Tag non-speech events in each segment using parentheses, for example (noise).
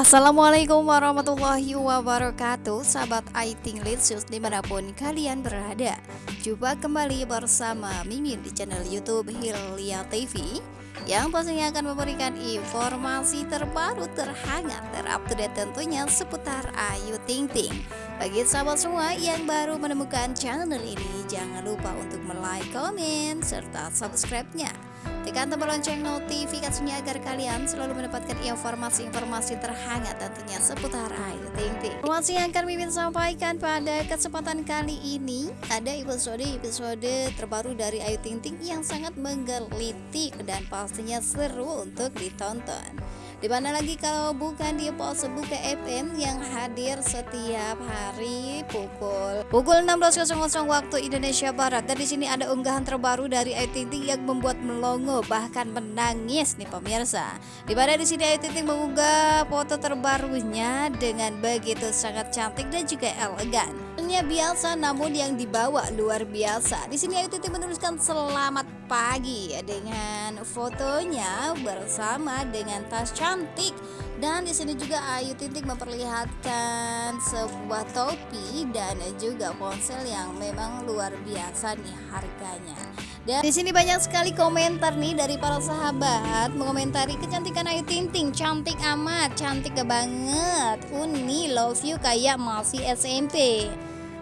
Assalamualaikum warahmatullahi wabarakatuh Sahabat Aiting Litsus di mana pun kalian berada. Jumpa kembali bersama Mimin di channel Youtube Hilya TV Yang pastinya akan memberikan informasi terbaru terhangat terupdate tentunya seputar Ayu Ting Ting. Bagi sahabat semua yang baru menemukan channel ini Jangan lupa untuk like, komen, serta subscribe-nya Tekan tombol lonceng notifikasinya agar kalian selalu mendapatkan informasi-informasi terhangat tentunya seputar Ayu Ting Ting. Informasi yang akan Mimin sampaikan pada kesempatan kali ini ada episode-episode terbaru dari Ayu Ting Ting yang sangat menggelitik dan pastinya seru untuk ditonton. Di mana lagi kalau bukan di pos Buka FM yang hadir setiap hari pukul pukul 16.00 waktu Indonesia Barat. Dan di sini ada unggahan terbaru dari Ayu Ting Ting yang membuat melongo bahkan menangis nih pemirsa. Di mana di sini Ayu Ting Ting mengunggah foto terbarunya dengan begitu sangat cantik dan juga elegan. Biasa namun yang dibawa luar biasa. Di sini Ayu Ting menuliskan selamat pagi dengan fotonya bersama dengan tas cantik dan di sini juga Ayu Tinting memperlihatkan sebuah topi dan juga ponsel yang memang luar biasa nih harganya. Dan di sini banyak sekali komentar nih dari para sahabat mengomentari kecantikan Ayu Tinting, cantik amat, cantik banget. Uni love you kayak masih SMP.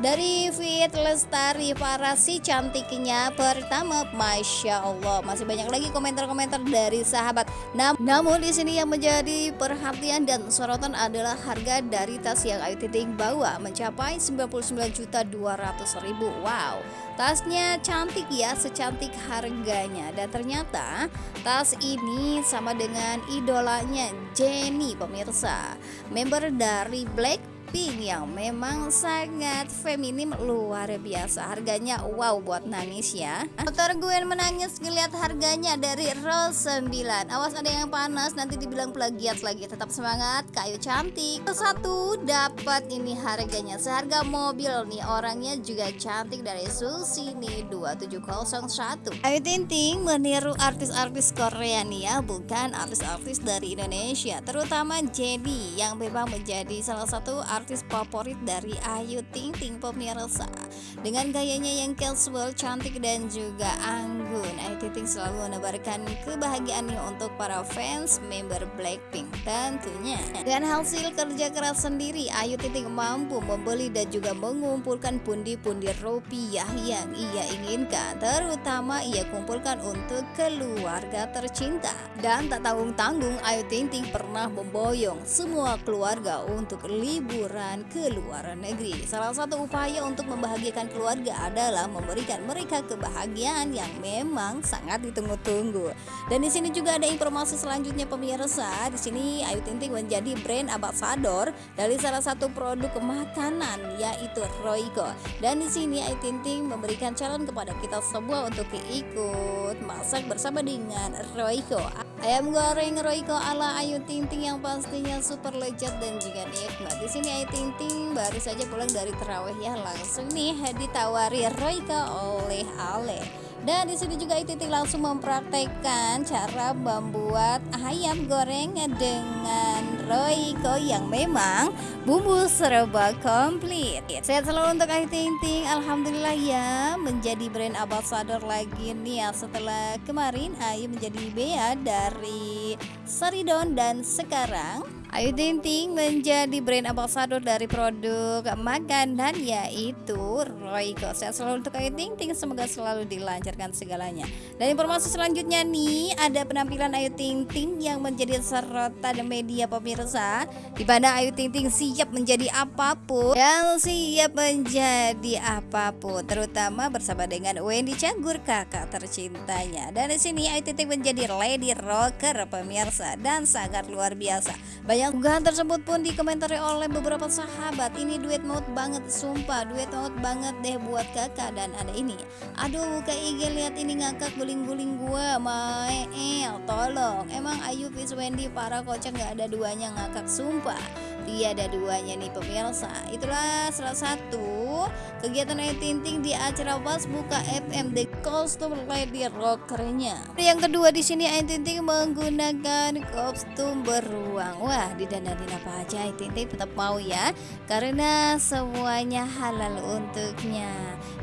Dari Fit Lestari para si cantiknya pertama. Masya Allah Masih banyak lagi komentar-komentar dari sahabat. Nam Namun di sini yang menjadi perhatian dan sorotan adalah harga dari tas yang Ayu Ting bawa Mencapai 99 juta 200 ribu. Wow Tasnya cantik ya secantik harganya. Dan ternyata tas ini sama dengan idolanya Jenny pemirsa. Member dari Black pink yang memang sangat feminim luar biasa. Harganya wow buat nangis ya. Motor gue menangis ngeliat harganya dari roll 9 awas ada yang panas nanti dibilang plagiat lagi. Tetap semangat kayu cantik. Satu dapat ini harganya. Seharga mobil nih orangnya juga cantik dari Susi nih. 2701 Ayu Tinting meniru artis-artis Korea nih ya bukan artis-artis dari Indonesia terutama Jenny yang memang menjadi salah satu artis artis favorit dari Ayu Ting Ting pemirsa. Dengan gayanya yang casual cantik dan juga anggun Ayu Ting Ting selalu menebarkan kebahagiaannya untuk para fans member Blackpink tentunya. Dengan hasil kerja keras sendiri Ayu Ting Ting mampu membeli dan juga mengumpulkan pundi-pundi rupiah yang ia inginkan. Terutama ia kumpulkan untuk keluarga tercinta. Dan tak tanggung-tanggung Ayu Ting Ting pernah memboyong semua keluarga untuk libur liburan ke luar negeri. Salah satu upaya untuk membahagiakan keluarga adalah memberikan mereka kebahagiaan yang memang sangat ditunggu-tunggu. Dan di sini juga ada informasi selanjutnya pemirsa. Di sini Ayu Ting Ting menjadi brand ambassador dari salah satu produk makanan yaitu Royco. Dan di sini Ayu Ting Ting memberikan challenge kepada kita semua untuk ikut masak bersama dengan Royco. Ayam goreng Royco ala Ayu Ting Ting yang pastinya super lezat dan juga nikmat. Di sini Ayu Ting Ting baru saja pulang dari terawih ya langsung nih ditawari Royco oleh Ale. Dan di sini juga Ayu Ting Ting langsung mempraktekkan cara membuat ayam goreng dengan Royco yang memang bumbu serba komplit. Sehat selalu untuk Ayu Ting Ting. Alhamdulillah ya menjadi brand ambassador lagi nih ya setelah kemarin Ayu menjadi bea dari Saridon dan sekarang Ayu Ting Ting menjadi brand ambassador dari produk makanan yaitu Royco. Saya selalu untuk Ayu Ting Ting semoga selalu dilancarkan segalanya. Dan informasi selanjutnya nih ada penampilan Ayu Ting Ting yang menjadi sorotan media pemirsa di mana Ayu Ting Ting siap menjadi apa pun yang siap menjadi apa pun terutama bersama dengan Wendy Canggur kakak tercintanya. Dan di sini Ayu Ting Ting menjadi lady rocker pemirsa dan sangat luar biasa. Banyak yang unggahan tersebut pun dikomentari oleh beberapa sahabat. Ini duet maut banget, sumpah duet maut banget deh buat kakak Dan ada ini. Aduh buka IG lihat ini ngakak guling-guling gua Mael, tolong Emang Ayu Wendy para kocak gak ada duanya ngakak, sumpah tiada duanya nih pemirsa. Itulah salah satu kegiatan Ayu Ting di acara pas buka FM The Costume Lady Rockernya. Yang kedua di sini Ayu Ting menggunakan kostum beruang. Wah didanarin apa aja Ayu Ting tetap mau ya karena semuanya halal untuknya.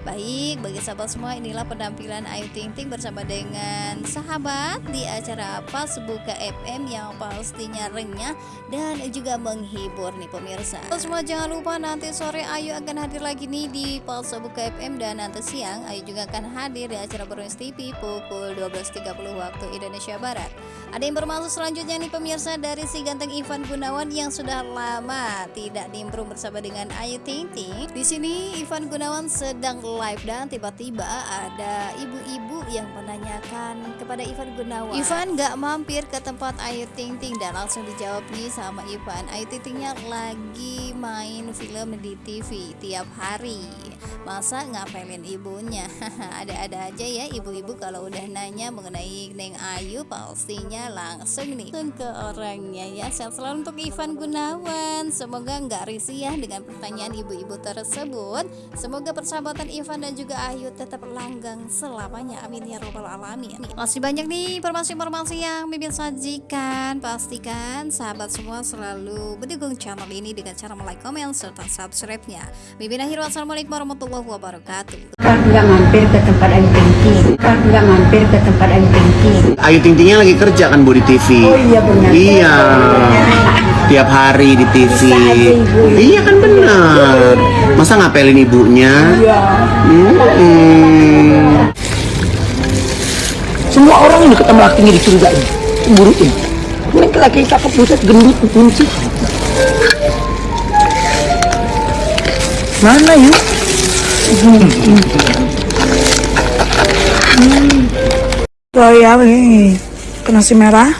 Baik bagi sahabat semua inilah penampilan Ayu Ting Ting bersama dengan sahabat di acara pas buka FM yang pastinya renyah dan juga menghibur nih pemirsa. Semua jangan lupa nanti sore Ayu akan hadir lagi nih di Pulse Buka FM dan nanti siang Ayu juga akan hadir di acara Berus TV pukul 12.30 waktu Indonesia Barat ada informasi selanjutnya nih pemirsa dari si ganteng Ivan Gunawan yang sudah lama tidak nimbrung bersama dengan Ayu Ting Ting. Di sini Ivan Gunawan sedang live dan tiba-tiba ada ibu-ibu yang menanyakan kepada Ivan Gunawan. Ivan gak mampir ke tempat Ayu Ting Ting dan langsung dijawab nih sama Ivan. Ayu Ting Tingnya lagi main film di TV tiap hari. Masa ngapelin ibunya? (laughs) Ada-ada aja ya ibu-ibu kalau udah nanya mengenai Neng Ayu pastinya langsung nih. Ke orangnya. Ya sehat selalu untuk Ivan Gunawan. Semoga nggak risih ya dengan pertanyaan ibu-ibu tersebut. Semoga persahabatan Ivan dan juga Ayu tetap langgang selamanya. Amin ya robbal alamin. Masih banyak nih informasi-informasi yang Mimin sajikan. Pastikan sahabat semua selalu mendukung channel ini dengan cara like, komen, serta subscribe-nya. Mimin akhir wassalamualaikum warahmatullahi wabarakatuh nggak mampir ke tempat Ayu Ting Ting Kak nggak mampir ke tempat Ayu Ting Ting Ayu Ting Tingnya lagi kerja kan Bu di TV. Oh iya benar Iya. Tiap hari di TV. Iya kan benar. Masa ngapelin ibunya? Iya Hmm. Semua orang ini ketemu lakinya dicurigain, cemburuin. Mereka laki cakep buset gendut kunci. Mana yuk? Royal nih ke nasi merah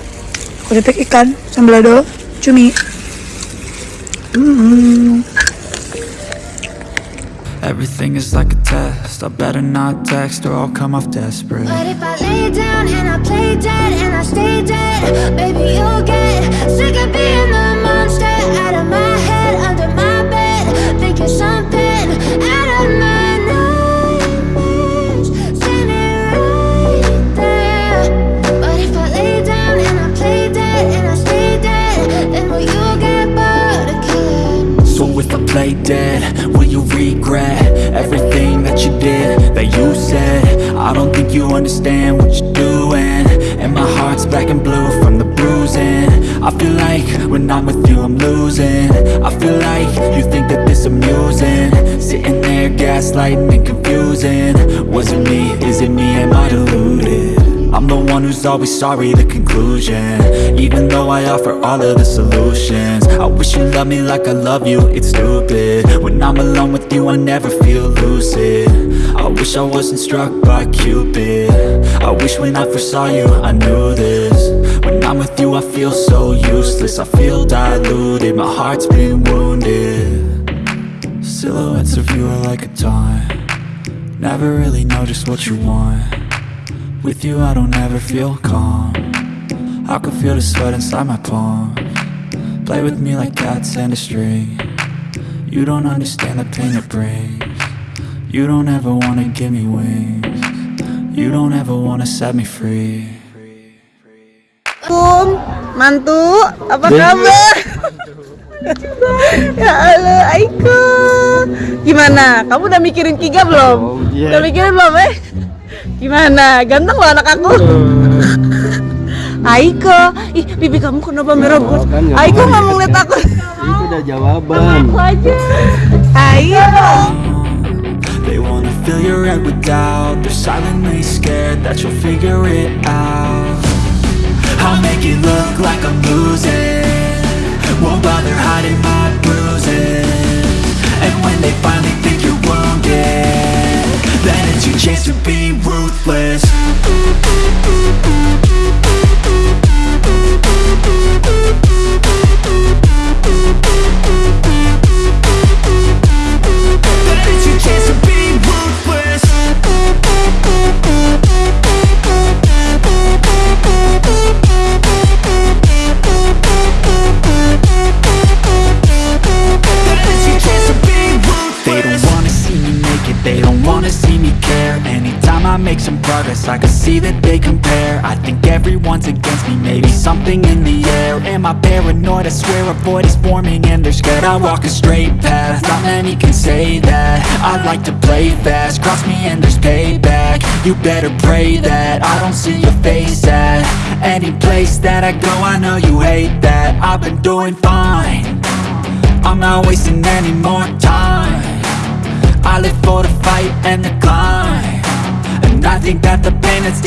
kulit ikan sambal lado cumi Hmm. Everything is like a test. I better not text or I'll come off desperate. But if I lay down and I play dead and I stay dead, baby, you'll get sick of being the monster out of my head, under my bed, thinking something understand what you're doing. And my heart's black and blue from the bruising. I feel like when I'm with you, I'm losing. I feel like you think that this amusing. Sitting there gaslighting and confusing. Was it me? Is it me? Am I deluded? I'm the one who's always sorry, the conclusion. Even though I offer all of the solutions. I wish you loved me like I love you, it's stupid. When I'm alone with you, I never feel lucid. I wish I wasn't struck by Cupid. I wish when I first saw you, I knew this. When I'm with you, I feel so useless. I feel diluted, my heart's been wounded. Silhouettes of you are like a taunt. Never really know just what you want with you I don't ever feel calm. I can feel the sweat inside my palm. Play with me like cats and a string. You don't understand the pain it brings. You don't ever wanna give me wings. You don't ever wanna set me free. Kum mantu. Apa kabar? (laughs) Ya Allah Aiko. Gimana? Kamu udah mikirin Kiga belum? Udah mikirin belum eh gimana? Ganteng loh anak aku. (laughs) Aiko. Ih bibi kamu kenapa merah banget Aiko nggak mau ngeliat aku. Itu udah jawaban. aku aja. Aiko. They wanna fill your head with doubt. They're silently scared that you'll figure it out. I'll make it look like I'm losing. Won't bother hiding my bruises. And when they finally think you're wounded Then it's your chance to be ruthless progress I can see that they compare. I think everyone's against me. Maybe something in the air. Am I paranoid? I swear a void is forming And they're scared. I walk a straight path. Not many can say that. I like to play fast. Cross me and there's payback. You better pray that I don't see your face at Any place that I go. I know you hate that. I've been doing fine. I'm not wasting any more time. I live for the fight and the climb I think that the pain that's